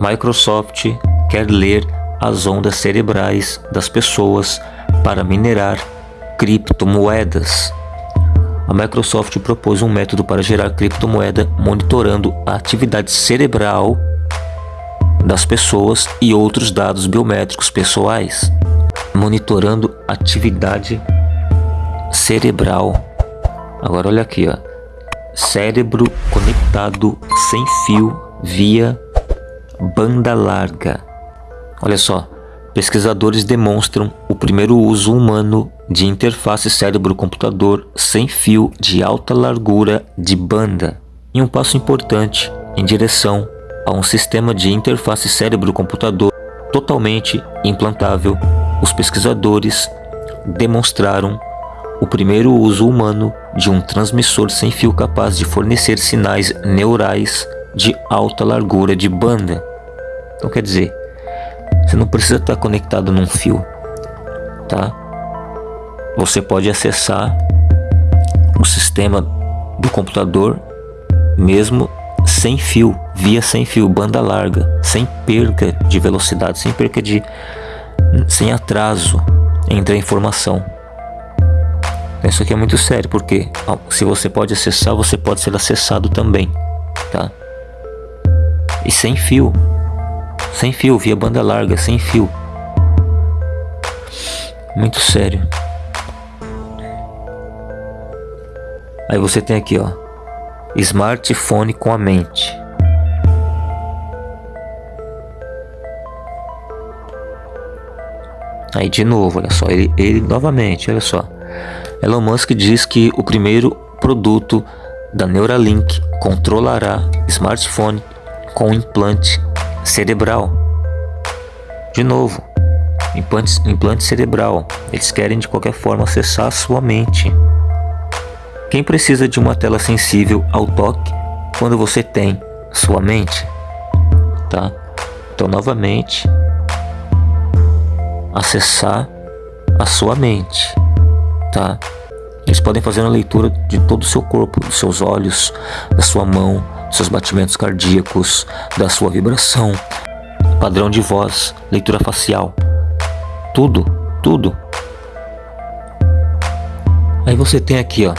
Microsoft quer ler as ondas cerebrais das pessoas para minerar criptomoedas. A Microsoft propôs um método para gerar criptomoeda monitorando a atividade cerebral das pessoas e outros dados biométricos pessoais. Monitorando atividade cerebral. Agora olha aqui, ó. Cérebro conectado sem fio via banda larga. Olha só, pesquisadores demonstram o primeiro uso humano de interface cérebro-computador sem fio de alta largura de banda, em um passo importante em direção a um sistema de interface cérebro-computador totalmente implantável. Os pesquisadores demonstraram o primeiro uso humano de um transmissor sem fio capaz de fornecer sinais neurais de alta largura de banda. Então quer dizer, você não precisa estar conectado num fio, tá? Você pode acessar o sistema do computador mesmo sem fio, via sem fio, banda larga, sem perca de velocidade, sem perca de sem atraso entre a informação. Isso aqui é muito sério, porque se você pode acessar, você pode ser acessado também, tá? E sem fio, sem fio, via banda larga, sem fio. Muito sério. Aí você tem aqui, ó. Smartphone com a mente. Aí de novo, olha só, ele, ele novamente, olha só. Elon Musk diz que o primeiro produto da Neuralink controlará smartphone com implante cerebral. De novo, implante, implante cerebral. Eles querem de qualquer forma acessar a sua mente. Quem precisa de uma tela sensível ao toque quando você tem sua mente? Tá? Então, novamente, acessar a sua mente, tá? Eles podem fazer uma leitura de todo o seu corpo, dos seus olhos, da sua mão, seus batimentos cardíacos, da sua vibração, padrão de voz, leitura facial, tudo, tudo. Aí você tem aqui, ó.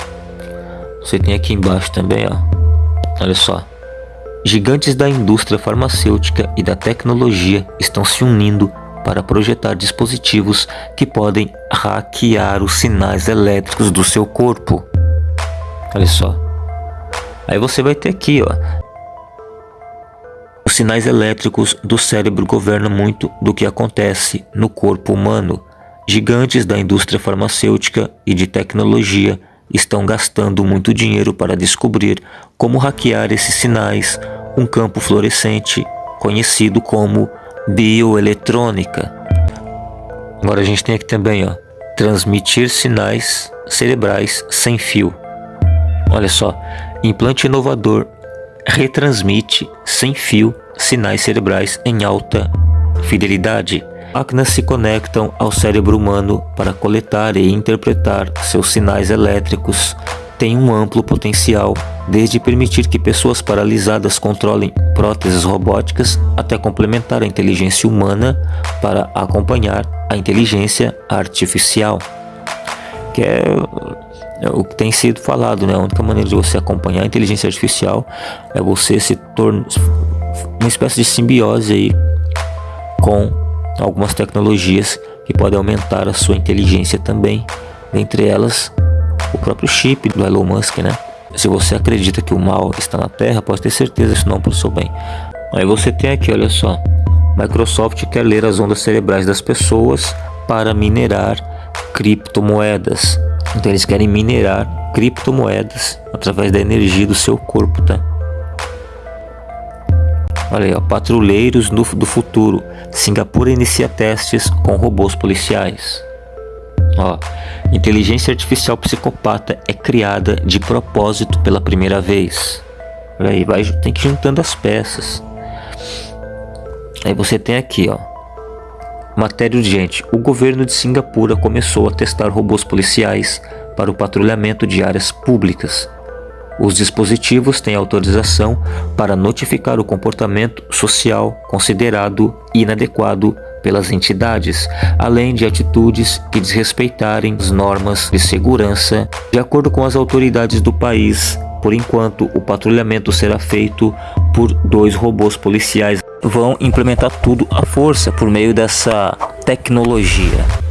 Você tem aqui embaixo também, ó. Olha só. Gigantes da indústria farmacêutica e da tecnologia estão se unindo para projetar dispositivos que podem hackear os sinais elétricos do seu corpo. Olha só. Aí você vai ter aqui, ó. Os sinais elétricos do cérebro governam muito do que acontece no corpo humano. Gigantes da indústria farmacêutica e de tecnologia estão gastando muito dinheiro para descobrir como hackear esses sinais, um campo fluorescente conhecido como bioeletrônica. Agora a gente tem aqui também, ó, transmitir sinais cerebrais sem fio. Olha só, implante inovador retransmite sem fio sinais cerebrais em alta fidelidade. Máquinas se conectam ao cérebro humano para coletar e interpretar seus sinais elétricos. Tem um amplo potencial, desde permitir que pessoas paralisadas controlem próteses robóticas até complementar a inteligência humana para acompanhar a inteligência artificial. Que é o que tem sido falado, né? A única maneira de você acompanhar a inteligência artificial é você se tornar uma espécie de simbiose aí com algumas tecnologias que podem aumentar a sua inteligência também, dentre elas o próprio chip do Elon Musk, né? Se você acredita que o mal está na Terra, pode ter certeza isso não para o seu bem. Aí você tem aqui, olha só, Microsoft quer ler as ondas cerebrais das pessoas para minerar criptomoedas. Então eles querem minerar criptomoedas através da energia do seu corpo, tá? Olha aí, ó, patrulheiros do, futuro. Singapura inicia testes com robôs policiais. Ó, inteligência artificial psicopata é criada de propósito pela primeira vez. Olha aí, vai, tem que ir juntando as peças. Aí você tem aqui, ó. Matéria urgente: o governo de Singapura começou a testar robôs policiais para o patrulhamento de áreas públicas. Os dispositivos têm autorização para notificar o comportamento social considerado inadequado pelas entidades, além de atitudes que desrespeitarem as normas de segurança. De acordo com as autoridades do país, por enquanto o patrulhamento será feito por dois robôs policiais. Vão implementar tudo à força por meio dessa tecnologia.